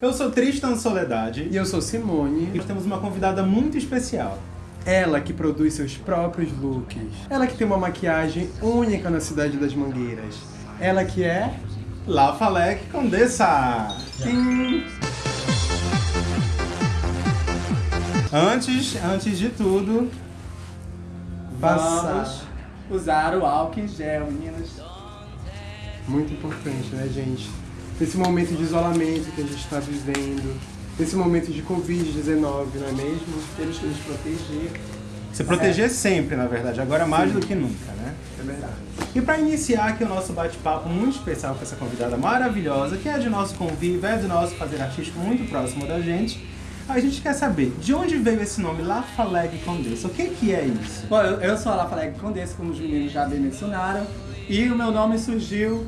Eu sou Tristan Soledade E eu sou Simone. e temos uma convidada muito especial. Ela que produz seus próprios looks. Ela que tem uma maquiagem única na cidade das Mangueiras. Ela que é... La Falec Condessa! Sim. Antes, antes de tudo, Passar. Vamos usar o álcool em gel, meninas. Muito importante, né, gente? Nesse momento de isolamento que a gente está vivendo. Nesse momento de Covid-19, não é mesmo? Temos que nos proteger. se proteger sempre, na verdade, agora mais do que nunca, né? É verdade. E para iniciar aqui o nosso bate-papo muito especial com essa convidada maravilhosa, que é de nosso convívio, é do nosso fazer artístico muito próximo da gente, a gente quer saber de onde veio esse nome La Falec Condessa. O que, que é isso? Bom, eu, eu sou a Lafaleg Condessa, como os meninos já bem mencionaram. E o meu nome surgiu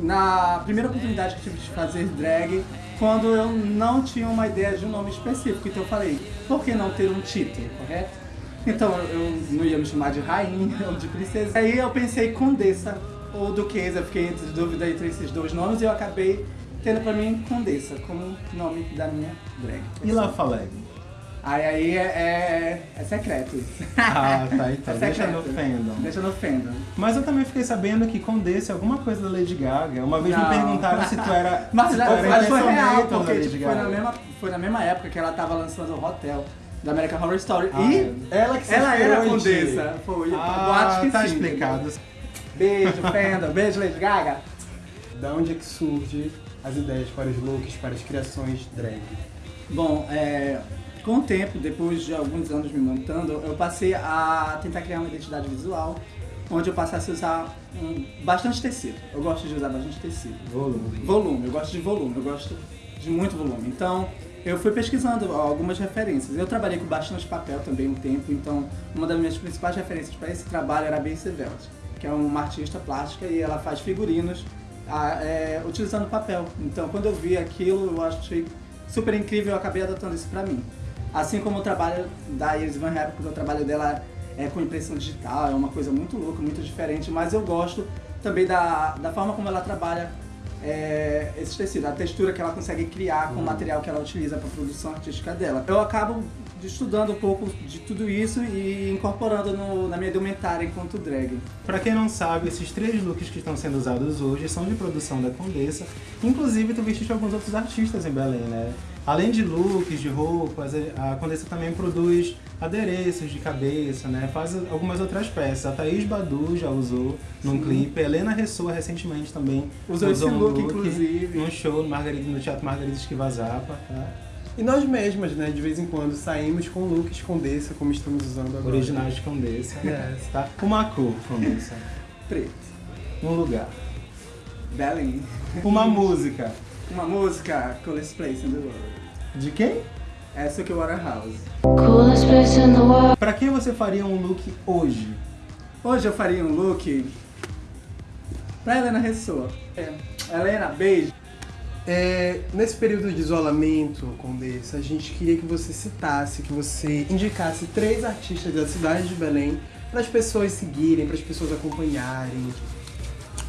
na primeira oportunidade que tive de fazer drag, quando eu não tinha uma ideia de um nome específico. Então eu falei, por que não ter um título, correto? Então eu não ia me chamar de rainha ou de princesa. Aí eu pensei Condessa ou Duquesa, fiquei entre dúvida entre esses dois nomes e eu acabei tendo pra mim Condessa como nome da minha drag. E La Falec? Aí aí é, é, é secreto isso. Ah, tá, então. É Deixa secreto. no fandom. Deixa no fandom. Mas eu também fiquei sabendo que Condessa é alguma coisa da Lady Gaga. Uma vez me Não. perguntaram se tu era. Mas, já, era mas foi real, porque tipo, foi, na mesma, foi na mesma época que ela tava lançando o Hotel da American Horror Story. Ah, e Ela que se ela era a condessa. Foi, Ah, boatos que tá sim. explicado. Beijo, fandom. Beijo, Lady Gaga. Da onde é que surge as ideias para os looks, para as criações drag? Bom, é, com o tempo, depois de alguns anos me montando, eu passei a tentar criar uma identidade visual, onde eu passasse a usar um- bastante tecido. Eu gosto de usar bastante tecido. Volume. Volume, eu gosto de volume, eu gosto de muito volume. Então, eu fui pesquisando algumas referências. Eu trabalhei com bastante papel também um tempo, então uma das minhas principais referências para esse trabalho era a Bey Sevelt, que é uma artista plástica e ela faz figurinos ah, é, utilizando papel. Então, quando eu vi aquilo, eu achei super incrível, eu acabei adotando isso para mim. Assim como o trabalho da Iris Van Herpen, porque o trabalho dela é com impressão digital, é uma coisa muito louca, muito diferente, mas eu gosto também da, da forma como ela trabalha é, esse tecido, a textura que ela consegue criar com o material que ela utiliza para a produção artística dela. Eu acabo estudando um pouco de tudo isso e incorporando no- na minha indumentária enquanto drag. Pra quem não sabe, esses três looks que estão sendo usados hoje são de produção da Condessa. Inclusive, tu vestiste alguns outros artistas em Belém, né? Além de looks, de roupas, a Condessa também produz adereços de cabeça, né? Faz algumas outras peças. A Thaís Badu já usou num Sim. clipe. A Helena Ressoa recentemente também Usou esse um look, inclusive. num show no, Margarida, no Teatro Margarida Esquivazapa, tá? E nós mesmas, né, de vez em quando saímos com looks Condessa, como estamos usando agora. Originais de Condessa, Yes. tá? Uma cor, Condessa. Preto. Um lugar. Belém. Uma música. Uma música, Coolest Place in the World. De quem? Essa que é o Waterhouse. Coolest place in the world. Pra quem você faria um look hoje? Hoje eu faria um look pra Helena Ressoa. É. Helena, beijo. É, nesse período de isolamento, Condessa, a gente queria que você citasse, que você indicasse três artistas da cidade de Belém para as pessoas seguirem, para as pessoas acompanharem.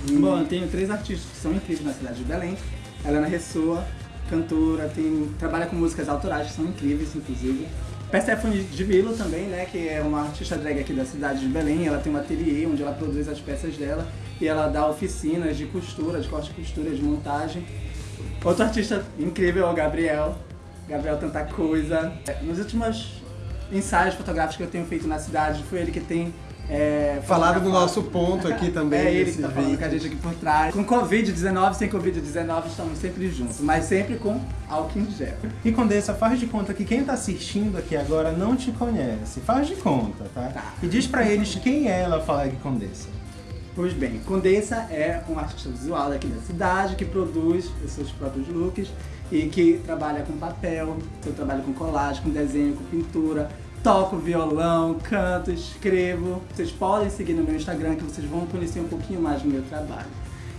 E- Bom, eu tenho três artistas que são incríveis na cidade de Belém. Helena Ressoa, cantora, tem, trabalha com músicas autorais que são incríveis, inclusive. Persephone de Vilo também, né, que é uma artista drag aqui da cidade de Belém. Ela tem um ateliê onde ela produz as peças dela e ela dá oficinas de costura, de corte e costura, de montagem. Outro artista incrível é o Gabriel. Gabriel Tanta Coisa. Nos últimos ensaios fotográficos que eu tenho feito na cidade, foi ele que tem é, Falaram do nosso ponto aqui também. É ele que tá falando vídeo. com a gente aqui por trás. Com Covid-19, sem Covid-19, estamos sempre juntos, mas sempre com álcool em gel. E Condessa, faz de conta que quem tá assistindo aqui agora não te conhece. Faz de conta, tá? Tá. E diz pra eles quem é ela Flag Condessa. Pois bem, Condessa é um artista visual daqui da cidade que produz os seus próprios looks e que trabalha com papel, eu trabalho com colagem, com desenho, com pintura, toco violão, canto, escrevo. Vocês podem seguir no meu Instagram que vocês vão conhecer um pouquinho mais do meu trabalho.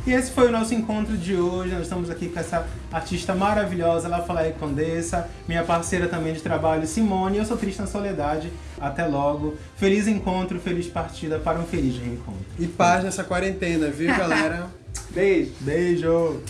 E esse foi o nosso encontro de hoje. Nós estamos aqui com essa artista maravilhosa, La Flag Condessa, minha parceira também de trabalho, Simone. Eu sou Tristan Soledade. Até logo. Feliz encontro, feliz partida para um feliz reencontro. E paz nessa quarentena, viu, galera? Beijo! Beijo!